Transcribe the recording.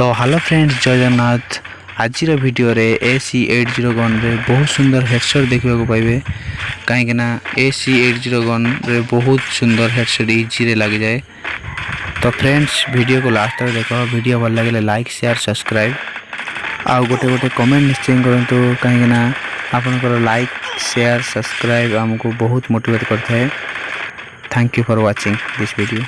ତ hello friends ଜୟ ଜଗନ୍ନାଥ ଆଜିର ଭିଡ଼ିଓରେ ଏ ସି ଏଇଟ୍ ଜିରୋ ଗନ୍ରେ ବହୁତ ସୁନ୍ଦର ହେଡ଼ସଟ୍ ଦେଖିବାକୁ ପାଇବେ କାହିଁକିନା ଏ ସି ଏଇଟ୍ ଜିରୋ ଗନ୍ରେ ବହୁତ ସୁନ୍ଦର ହେଡ଼ସଟ୍ ଇଜିରେ ଲାଗିଯାଏ ତ ଫ୍ରେଣ୍ଡସ୍ ଭିଡ଼ିଓକୁ ଲାଷ୍ଟ ତକ ଦେଖ ଭିଡ଼ିଓ ଭଲ ଲାଗିଲେ ଲାଇକ୍ ସେୟାର ସବସ୍କ୍ରାଇବ୍ ଆଉ ଗୋଟେ ଗୋଟେ କମେଣ୍ଟ ନିଶ୍ଚୟ କରନ୍ତୁ କାହିଁକିନା ଆପଣଙ୍କର ଲାଇକ୍ ସେୟାର ସବସ୍କ୍ରାଇବ୍ ଆମକୁ ବହୁତ ମୋଟିଭେଟ୍ କରିଥାଏ thank you for watching this video